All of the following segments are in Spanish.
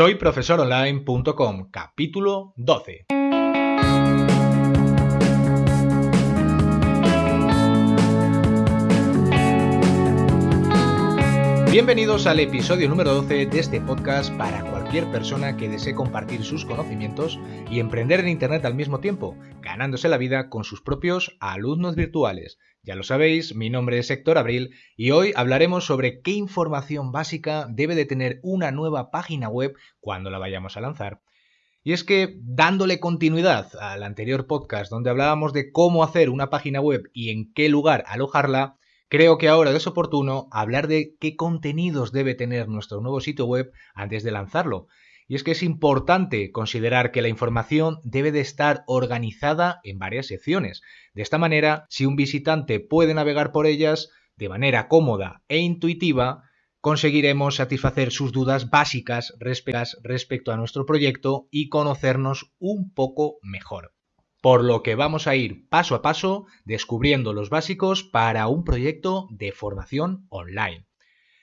Soy profesoronline.com, capítulo 12. Bienvenidos al episodio número 12 de este podcast para cualquier persona que desee compartir sus conocimientos y emprender en Internet al mismo tiempo, ganándose la vida con sus propios alumnos virtuales. Ya lo sabéis, mi nombre es Héctor Abril y hoy hablaremos sobre qué información básica debe de tener una nueva página web cuando la vayamos a lanzar. Y es que, dándole continuidad al anterior podcast donde hablábamos de cómo hacer una página web y en qué lugar alojarla, Creo que ahora es oportuno hablar de qué contenidos debe tener nuestro nuevo sitio web antes de lanzarlo. Y es que es importante considerar que la información debe de estar organizada en varias secciones. De esta manera, si un visitante puede navegar por ellas de manera cómoda e intuitiva, conseguiremos satisfacer sus dudas básicas respecto a nuestro proyecto y conocernos un poco mejor por lo que vamos a ir paso a paso descubriendo los básicos para un proyecto de formación online.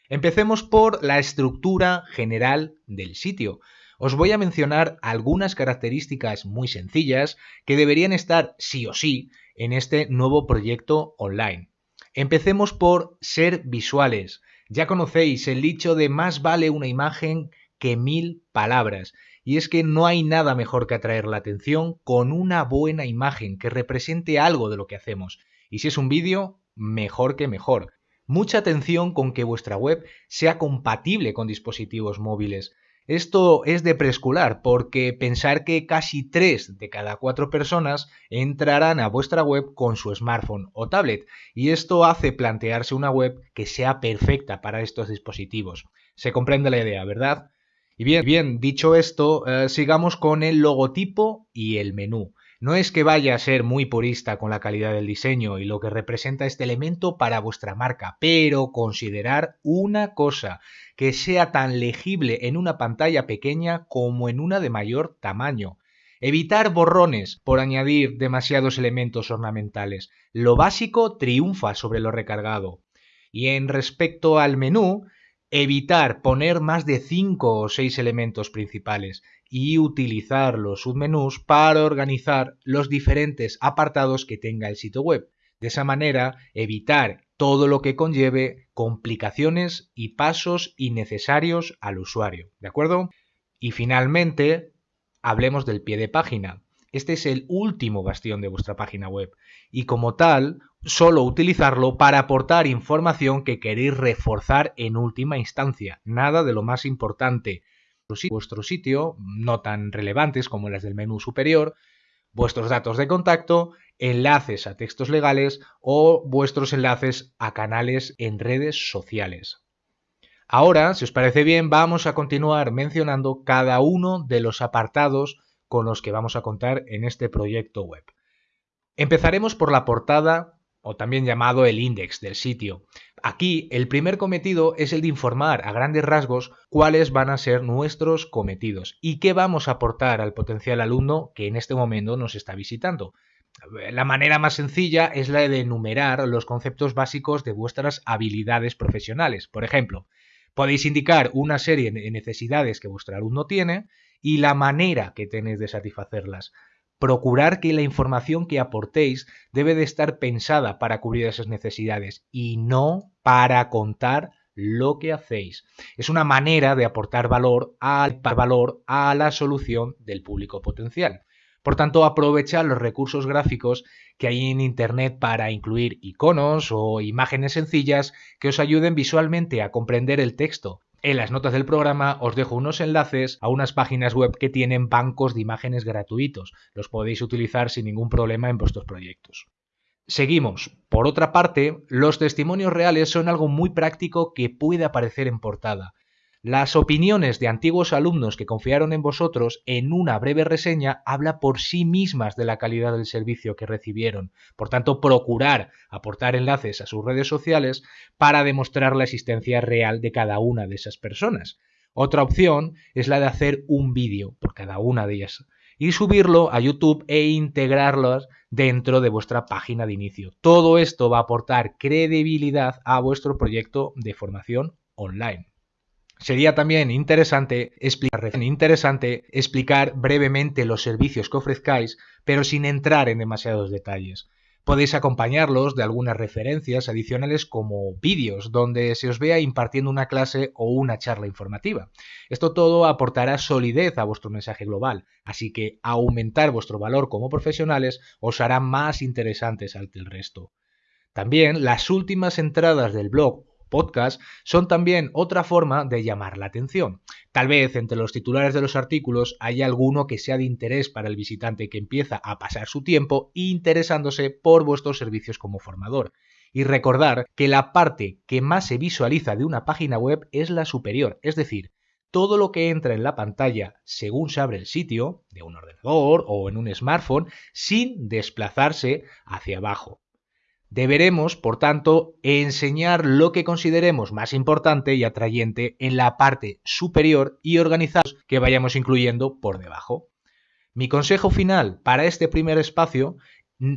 Empecemos por la estructura general del sitio. Os voy a mencionar algunas características muy sencillas que deberían estar sí o sí en este nuevo proyecto online. Empecemos por ser visuales. Ya conocéis el dicho de más vale una imagen que mil palabras y es que no hay nada mejor que atraer la atención con una buena imagen que represente algo de lo que hacemos. Y si es un vídeo, mejor que mejor. Mucha atención con que vuestra web sea compatible con dispositivos móviles. Esto es de preescolar porque pensar que casi 3 de cada 4 personas entrarán a vuestra web con su smartphone o tablet y esto hace plantearse una web que sea perfecta para estos dispositivos. Se comprende la idea, ¿verdad? Y bien, dicho esto, eh, sigamos con el logotipo y el menú. No es que vaya a ser muy purista con la calidad del diseño y lo que representa este elemento para vuestra marca, pero considerar una cosa, que sea tan legible en una pantalla pequeña como en una de mayor tamaño. Evitar borrones por añadir demasiados elementos ornamentales. Lo básico triunfa sobre lo recargado. Y en respecto al menú, evitar poner más de 5 o 6 elementos principales y utilizar los submenús para organizar los diferentes apartados que tenga el sitio web. De esa manera, evitar todo lo que conlleve complicaciones y pasos innecesarios al usuario. ¿De acuerdo? Y finalmente, hablemos del pie de página. Este es el último bastión de vuestra página web y como tal, solo utilizarlo para aportar información que queréis reforzar en última instancia. Nada de lo más importante. Vuestro sitio, no tan relevantes como las del menú superior, vuestros datos de contacto, enlaces a textos legales o vuestros enlaces a canales en redes sociales. Ahora, si os parece bien, vamos a continuar mencionando cada uno de los apartados con los que vamos a contar en este proyecto web. Empezaremos por la portada o también llamado el index del sitio. Aquí el primer cometido es el de informar a grandes rasgos cuáles van a ser nuestros cometidos y qué vamos a aportar al potencial alumno que en este momento nos está visitando. La manera más sencilla es la de enumerar los conceptos básicos de vuestras habilidades profesionales. Por ejemplo, podéis indicar una serie de necesidades que vuestro alumno tiene y la manera que tenéis de satisfacerlas. Procurar que la información que aportéis debe de estar pensada para cubrir esas necesidades y no para contar lo que hacéis. Es una manera de aportar valor al valor a la solución del público potencial. Por tanto, aprovecha los recursos gráficos que hay en Internet para incluir iconos o imágenes sencillas que os ayuden visualmente a comprender el texto en las notas del programa os dejo unos enlaces a unas páginas web que tienen bancos de imágenes gratuitos. Los podéis utilizar sin ningún problema en vuestros proyectos. Seguimos. Por otra parte, los testimonios reales son algo muy práctico que puede aparecer en portada. Las opiniones de antiguos alumnos que confiaron en vosotros en una breve reseña habla por sí mismas de la calidad del servicio que recibieron. Por tanto, procurar aportar enlaces a sus redes sociales para demostrar la existencia real de cada una de esas personas. Otra opción es la de hacer un vídeo por cada una de ellas y subirlo a YouTube e integrarlos dentro de vuestra página de inicio. Todo esto va a aportar credibilidad a vuestro proyecto de formación online. Sería también interesante explicar, brevemente los servicios que ofrezcáis, pero sin entrar en demasiados detalles. Podéis acompañarlos de algunas referencias adicionales como vídeos donde se os vea impartiendo una clase o una charla informativa. Esto todo aportará solidez a vuestro mensaje global, así que aumentar vuestro valor como profesionales os hará más interesantes ante el resto. También las últimas entradas del blog podcast son también otra forma de llamar la atención. Tal vez entre los titulares de los artículos haya alguno que sea de interés para el visitante que empieza a pasar su tiempo interesándose por vuestros servicios como formador. Y recordar que la parte que más se visualiza de una página web es la superior, es decir, todo lo que entra en la pantalla según se abre el sitio, de un ordenador o en un smartphone, sin desplazarse hacia abajo. Deberemos, por tanto, enseñar lo que consideremos más importante y atrayente en la parte superior y organizados que vayamos incluyendo por debajo. Mi consejo final para este primer espacio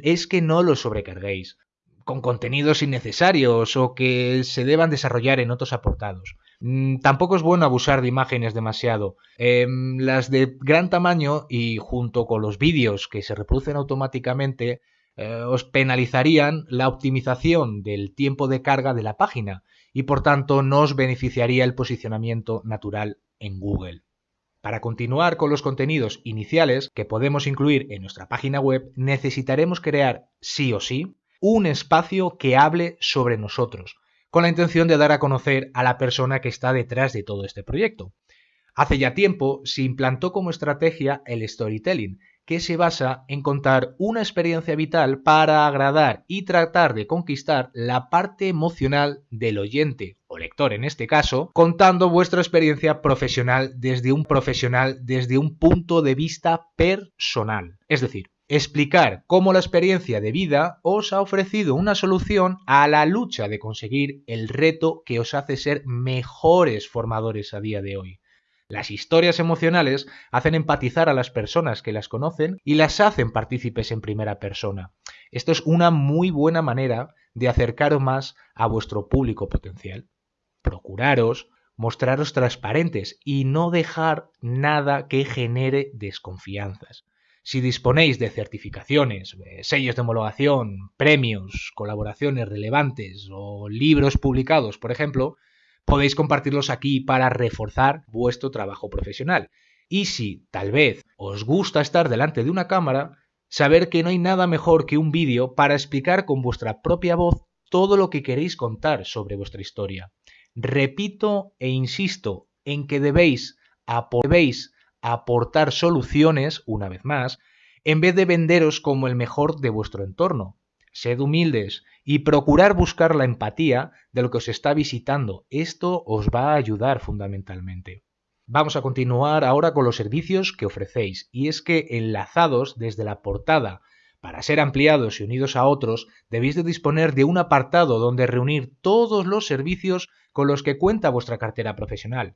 es que no lo sobrecarguéis con contenidos innecesarios o que se deban desarrollar en otros aportados. Mm, tampoco es bueno abusar de imágenes demasiado. Em, las de gran tamaño y junto con los vídeos que se reproducen automáticamente eh, os penalizarían la optimización del tiempo de carga de la página y por tanto no os beneficiaría el posicionamiento natural en Google. Para continuar con los contenidos iniciales que podemos incluir en nuestra página web, necesitaremos crear sí o sí un espacio que hable sobre nosotros, con la intención de dar a conocer a la persona que está detrás de todo este proyecto. Hace ya tiempo se implantó como estrategia el storytelling, que se basa en contar una experiencia vital para agradar y tratar de conquistar la parte emocional del oyente o lector en este caso, contando vuestra experiencia profesional desde un profesional desde un punto de vista personal. Es decir, explicar cómo la experiencia de vida os ha ofrecido una solución a la lucha de conseguir el reto que os hace ser mejores formadores a día de hoy. Las historias emocionales hacen empatizar a las personas que las conocen y las hacen partícipes en primera persona. Esto es una muy buena manera de acercaros más a vuestro público potencial. Procuraros mostraros transparentes y no dejar nada que genere desconfianzas. Si disponéis de certificaciones, sellos de homologación, premios, colaboraciones relevantes o libros publicados, por ejemplo, podéis compartirlos aquí para reforzar vuestro trabajo profesional. Y si tal vez os gusta estar delante de una cámara, saber que no hay nada mejor que un vídeo para explicar con vuestra propia voz todo lo que queréis contar sobre vuestra historia. Repito e insisto en que debéis, debéis aportar soluciones, una vez más, en vez de venderos como el mejor de vuestro entorno. Sed humildes y procurar buscar la empatía de lo que os está visitando. Esto os va a ayudar fundamentalmente. Vamos a continuar ahora con los servicios que ofrecéis, y es que enlazados desde la portada para ser ampliados y unidos a otros, debéis de disponer de un apartado donde reunir todos los servicios con los que cuenta vuestra cartera profesional.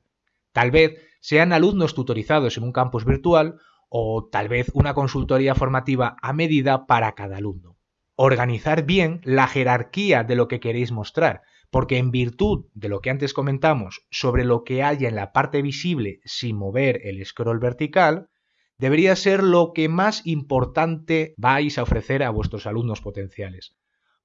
Tal vez sean alumnos tutorizados en un campus virtual o tal vez una consultoría formativa a medida para cada alumno organizar bien la jerarquía de lo que queréis mostrar, porque en virtud de lo que antes comentamos sobre lo que haya en la parte visible sin mover el scroll vertical, debería ser lo que más importante vais a ofrecer a vuestros alumnos potenciales.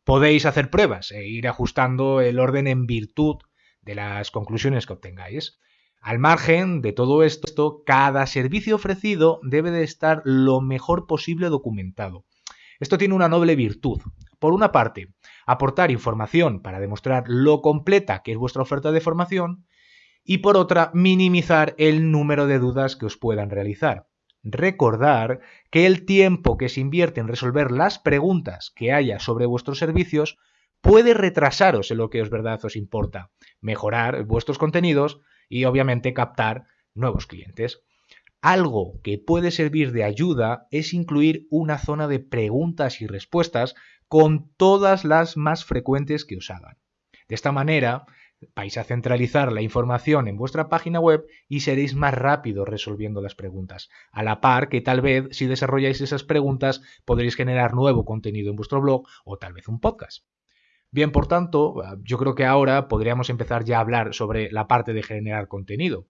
Podéis hacer pruebas e ir ajustando el orden en virtud de las conclusiones que obtengáis. Al margen de todo esto, cada servicio ofrecido debe de estar lo mejor posible documentado esto tiene una noble virtud. Por una parte, aportar información para demostrar lo completa que es vuestra oferta de formación y por otra, minimizar el número de dudas que os puedan realizar. Recordar que el tiempo que se invierte en resolver las preguntas que haya sobre vuestros servicios puede retrasaros en lo que os verdad os importa, mejorar vuestros contenidos y obviamente captar nuevos clientes. Algo que puede servir de ayuda es incluir una zona de preguntas y respuestas con todas las más frecuentes que os hagan. De esta manera, vais a centralizar la información en vuestra página web y seréis más rápido resolviendo las preguntas. A la par que tal vez si desarrolláis esas preguntas podréis generar nuevo contenido en vuestro blog o tal vez un podcast. Bien, por tanto, yo creo que ahora podríamos empezar ya a hablar sobre la parte de generar contenido.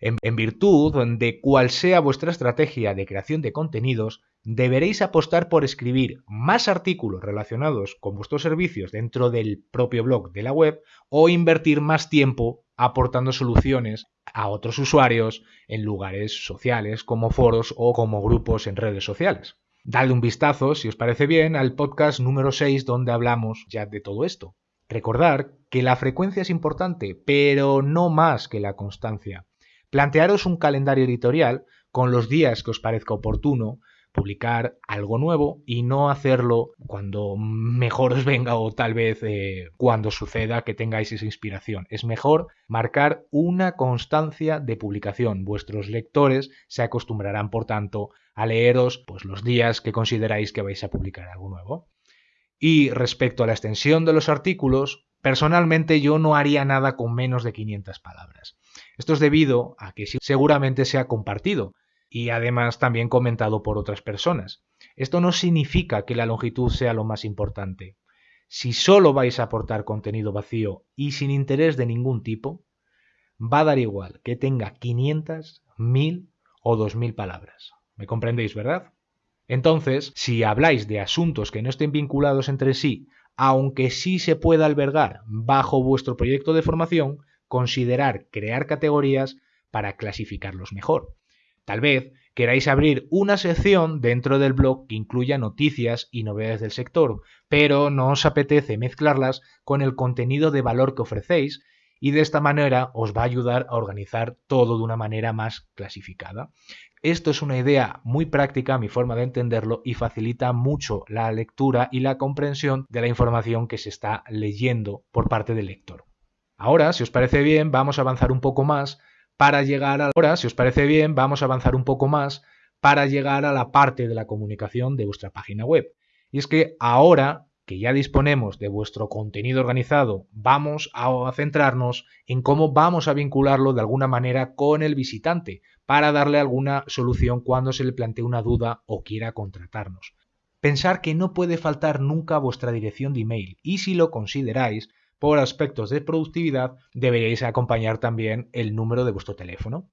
En, virtud de cual sea vuestra estrategia de creación de contenidos, deberéis apostar por escribir más artículos relacionados con vuestros servicios dentro del propio blog de la web o invertir más tiempo aportando soluciones a otros usuarios en lugares sociales como foros o como grupos en redes sociales. Dadle un vistazo, si os parece bien, al podcast número 6 donde hablamos ya de todo esto. Recordar que la frecuencia es importante, pero no más que la constancia. Plantearos un calendario editorial con los días que os parezca oportuno, publicar algo nuevo y no hacerlo cuando mejor os venga o tal vez eh, cuando suceda que tengáis esa inspiración. Es mejor marcar una constancia de publicación. Vuestros lectores se acostumbrarán, por tanto, a leeros pues, los días que consideráis que vais a publicar algo nuevo. Y respecto a la extensión de los artículos, personalmente yo no haría nada con menos de 500 palabras. Esto es debido a que seguramente se ha compartido y además también comentado por otras personas. Esto no significa que la longitud sea lo más importante. Si solo vais a aportar contenido vacío y sin interés de ningún tipo, va a dar igual que tenga 500, 1000 o 2000 palabras. ¿Me comprendéis, verdad? Entonces, si habláis de asuntos que no estén vinculados entre sí, aunque sí se pueda albergar bajo vuestro proyecto de formación, considerar crear categorías para clasificarlos mejor. Tal vez queráis abrir una sección dentro del blog que incluya noticias y novedades del sector, pero no os apetece mezclarlas con el contenido de valor que ofrecéis y de esta manera os va a ayudar a organizar todo de una manera más clasificada. Esto es una idea muy práctica, mi forma de entenderlo, y facilita mucho la lectura y la comprensión de la información que se está leyendo por parte del lector. Ahora, si os parece bien, vamos a avanzar un poco más para llegar a ahora, si os parece bien, vamos a avanzar un poco más para llegar a la parte de la comunicación de vuestra página web. Y es que ahora que ya disponemos de vuestro contenido organizado, vamos a centrarnos en cómo vamos a vincularlo de alguna manera con el visitante para darle alguna solución cuando se le plantee una duda o quiera contratarnos. Pensar que no puede faltar nunca vuestra dirección de email y si lo consideráis, por aspectos de productividad, deberíais acompañar también el número de vuestro teléfono.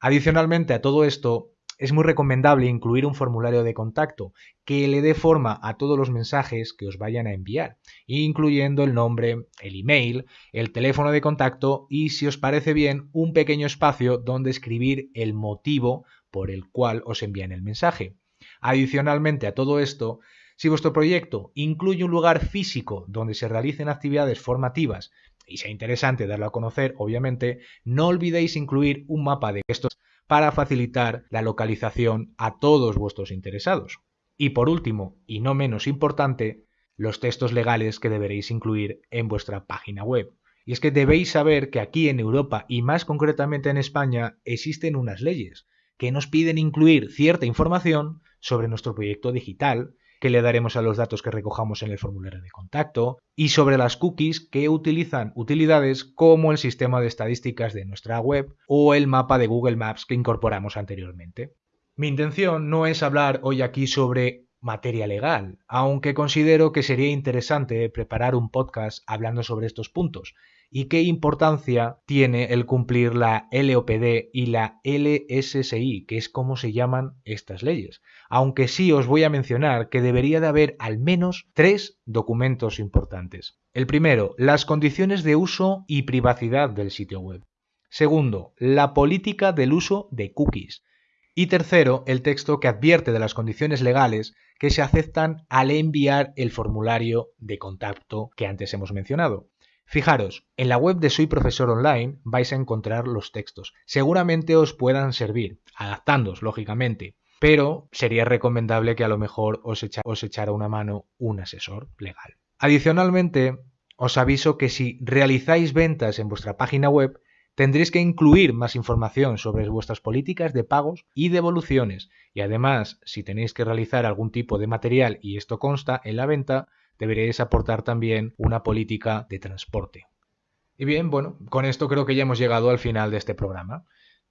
Adicionalmente a todo esto, es muy recomendable incluir un formulario de contacto que le dé forma a todos los mensajes que os vayan a enviar, incluyendo el nombre, el email, el teléfono de contacto y, si os parece bien, un pequeño espacio donde escribir el motivo por el cual os envían el mensaje. Adicionalmente a todo esto, si vuestro proyecto incluye un lugar físico donde se realicen actividades formativas y sea interesante darlo a conocer, obviamente, no olvidéis incluir un mapa de estos para facilitar la localización a todos vuestros interesados. Y por último, y no menos importante, los textos legales que deberéis incluir en vuestra página web. Y es que debéis saber que aquí en Europa y más concretamente en España existen unas leyes que nos piden incluir cierta información sobre nuestro proyecto digital que le daremos a los datos que recojamos en el formulario de contacto, y sobre las cookies que utilizan utilidades como el sistema de estadísticas de nuestra web o el mapa de Google Maps que incorporamos anteriormente. Mi intención no es hablar hoy aquí sobre materia legal, aunque considero que sería interesante preparar un podcast hablando sobre estos puntos, y qué importancia tiene el cumplir la LOPD y la LSSI, que es como se llaman estas leyes. Aunque sí os voy a mencionar que debería de haber al menos tres documentos importantes. El primero, las condiciones de uso y privacidad del sitio web. Segundo, la política del uso de cookies. Y tercero, el texto que advierte de las condiciones legales que se aceptan al enviar el formulario de contacto que antes hemos mencionado. Fijaros, en la web de Soy Profesor Online vais a encontrar los textos. Seguramente os puedan servir, adaptándoos, lógicamente, pero sería recomendable que a lo mejor os, os echara una mano un asesor legal. Adicionalmente, os aviso que si realizáis ventas en vuestra página web, tendréis que incluir más información sobre vuestras políticas de pagos y devoluciones. Y además, si tenéis que realizar algún tipo de material y esto consta en la venta, deberíais aportar también una política de transporte. Y bien, bueno, con esto creo que ya hemos llegado al final de este programa.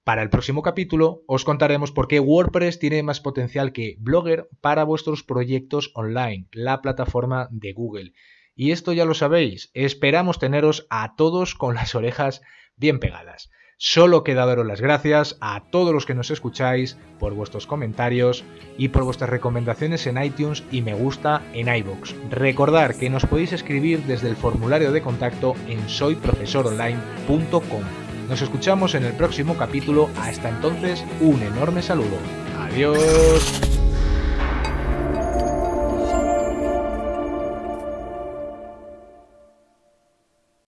Para el próximo capítulo os contaremos por qué WordPress tiene más potencial que Blogger para vuestros proyectos online, la plataforma de Google. Y esto ya lo sabéis, esperamos teneros a todos con las orejas bien pegadas. Solo queda daros las gracias a todos los que nos escucháis por vuestros comentarios y por vuestras recomendaciones en iTunes y me gusta en iBox. Recordar que nos podéis escribir desde el formulario de contacto en soyprofesoronline.com. Nos escuchamos en el próximo capítulo. Hasta entonces, un enorme saludo. Adiós.